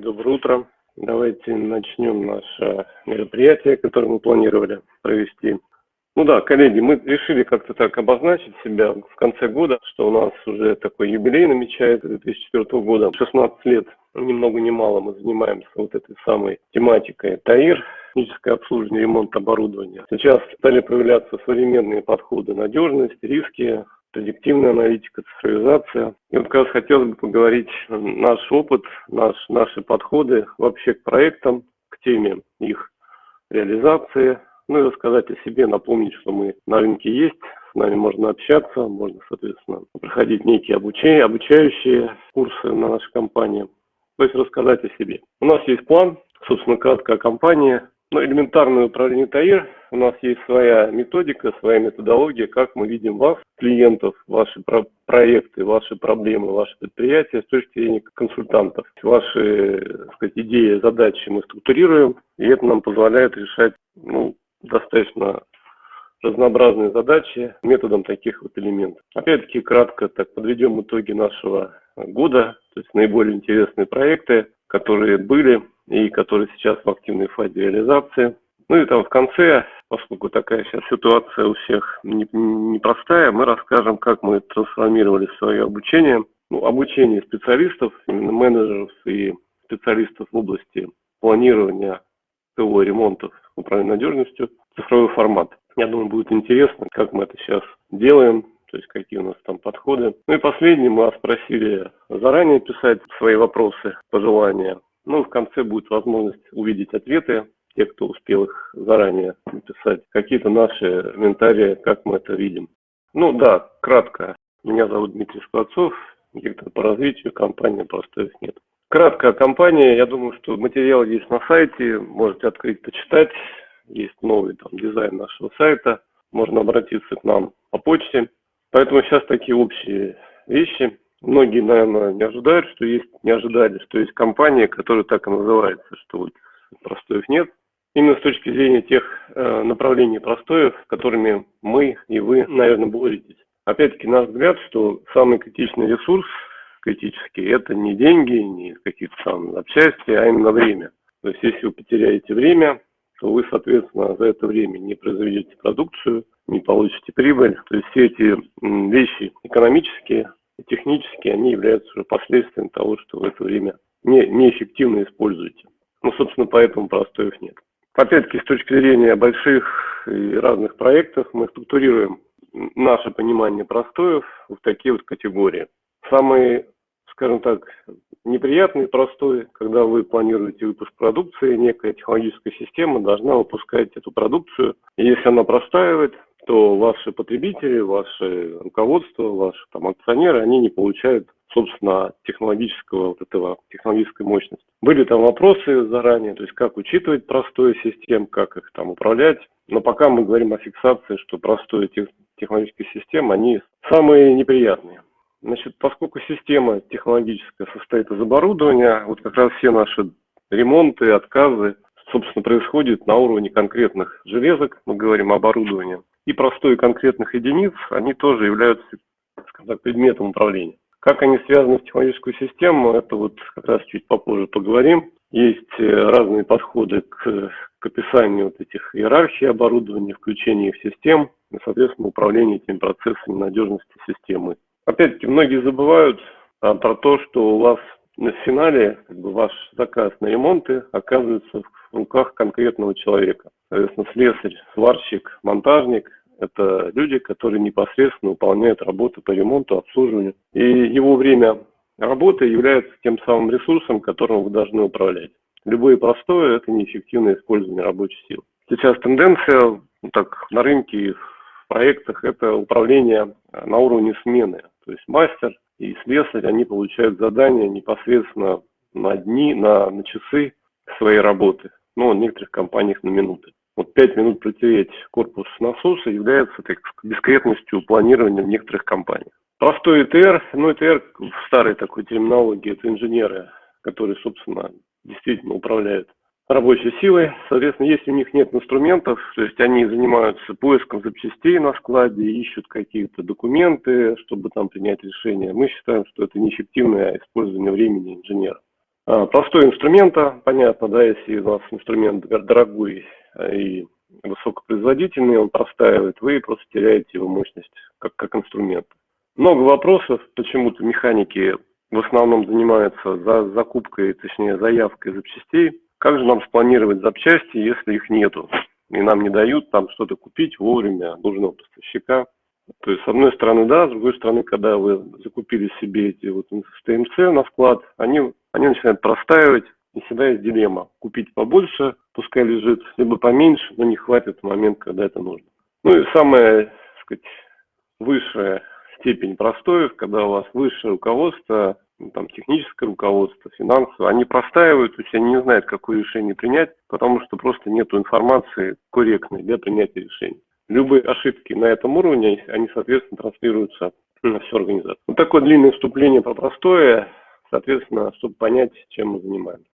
Доброе утро. Давайте начнем наше мероприятие, которое мы планировали провести. Ну да, коллеги, мы решили как-то так обозначить себя в конце года, что у нас уже такой юбилей намечается 2004 года. 16 лет, ни много ни мало, мы занимаемся вот этой самой тематикой ТАИР, техническое обслуживание, ремонт оборудования. Сейчас стали появляться современные подходы надежность, риски, предиктивная аналитика, цифровизация. И вот как раз хотелось бы поговорить наш опыт, наш, наши подходы вообще к проектам, к теме их реализации, ну и рассказать о себе, напомнить, что мы на рынке есть, с нами можно общаться, можно, соответственно, проходить некие обучения, обучающие курсы на нашей компании, то есть рассказать о себе. У нас есть план, собственно, краткая компания, ну, элементарное управление ТАИР. У нас есть своя методика, своя методология, как мы видим вас, клиентов, ваши про проекты, ваши проблемы, ваши предприятия с точки зрения консультантов. Ваши так сказать, идеи, задачи мы структурируем, и это нам позволяет решать ну, достаточно разнообразные задачи методом таких вот элементов. Опять-таки, кратко так подведем итоги нашего года, то есть наиболее интересные проекты, которые были и которые сейчас в активной фазе реализации. Ну и там в конце, поскольку такая сейчас ситуация у всех непростая, мы расскажем, как мы трансформировали свое обучение. Ну, обучение специалистов, именно менеджеров и специалистов в области планирования ТО ремонтов, управления надежностью, цифровой формат. Я думаю, будет интересно, как мы это сейчас делаем, то есть какие у нас там подходы. Ну и последнее, мы вас просили заранее писать свои вопросы, пожелания. Ну, в конце будет возможность увидеть ответы, те, кто успел их заранее написать, какие-то наши комментарии, как мы это видим. Ну да, кратко. Меня зовут Дмитрий Скворцов, директор по развитию компании «Простоев нет». Кратко о компании. Я думаю, что материал есть на сайте, можете открыть, почитать. Есть новый там дизайн нашего сайта. Можно обратиться к нам по почте. Поэтому сейчас такие общие вещи. Многие, наверное, не ожидают, что есть, не ожидали, что есть компания, которая так и называется, что вот простоев нет. Именно с точки зрения тех э, направлений простоев, которыми мы и вы, наверное, боретесь. Опять-таки, наш взгляд, что самый критичный ресурс, критический, это не деньги, не какие-то там запчасти, а именно время. То есть, если вы потеряете время, то вы, соответственно, за это время не произведете продукцию, не получите прибыль. То есть все эти вещи экономические, и технически они являются уже последствием того, что в это время не, неэффективно используете. Ну, собственно, поэтому простоев нет. Опять-таки, с точки зрения больших и разных проектов, мы структурируем наше понимание простоев в такие вот категории. Самые, скажем так, неприятный простой, когда вы планируете выпуск продукции, некая технологическая система должна выпускать эту продукцию. И если она простаивает, то ваши потребители, ваше руководство, ваши там акционеры, они не получают собственно, технологического вот этого, технологической мощности. Были там вопросы заранее, то есть как учитывать простую систему, как их там управлять. Но пока мы говорим о фиксации, что простые тех, технологические системы, они самые неприятные. Значит, поскольку система технологическая состоит из оборудования, вот как раз все наши ремонты, отказы, собственно, происходят на уровне конкретных железок, мы говорим о оборудовании, и простой конкретных единиц, они тоже являются, скажем так, предметом управления. Как они связаны с технологической системой, это вот как раз чуть попозже поговорим. Есть э, разные подходы к, к описанию вот этих иерархий оборудования, включения их в систем, и, соответственно, управление этими процессами надежности системы. Опять-таки, многие забывают а, про то, что у вас на финале как бы, ваш заказ на ремонты оказывается в руках конкретного человека. Соответственно, слесарь, сварщик, монтажник – это люди, которые непосредственно выполняют работы по ремонту, обслуживанию. И его время работы является тем самым ресурсом, которым вы должны управлять. Любое простое – это неэффективное использование рабочей силы. Сейчас тенденция ну, так, на рынке в проектах – это управление на уровне смены. То есть мастер и слесарь, они получают задания непосредственно на дни, на, на часы своей работы. Ну, в некоторых компаниях на минуты. Вот 5 минут протереть корпус насоса является так, дискретностью планирования в некоторых компаниях. Простой ЭТР, ну ЭТР в старой такой терминологии, это инженеры, которые, собственно, действительно управляют рабочей силой. Соответственно, если у них нет инструментов, то есть они занимаются поиском запчастей на складе, ищут какие-то документы, чтобы там принять решение, мы считаем, что это неэффективное использование времени инженера. А, простой инструмента, понятно, да, если у вас инструмент дорогой и высокопроизводительный, он простаивает, вы просто теряете его мощность как, как инструмент. Много вопросов, почему-то механики в основном занимаются за закупкой, точнее заявкой запчастей. Как же нам спланировать запчасти, если их нету? И нам не дают там что-то купить вовремя нужного поставщика. То есть, с одной стороны, да, с другой стороны, когда вы закупили себе эти вот ТМЦ на склад, они, они начинают простаивать, и всегда есть дилемма. Купить побольше, пускай лежит, либо поменьше, но не хватит в момент, когда это нужно. Ну и самая, так сказать, высшая степень простоев, когда у вас высшее руководство, ну, там, техническое руководство, финансовое, они простаивают, то есть они не знают, какое решение принять, потому что просто нет информации корректной для принятия решений. Любые ошибки на этом уровне, они, соответственно, транслируются на всю организацию. Вот такое длинное вступление про простое, соответственно, чтобы понять, чем мы занимаемся.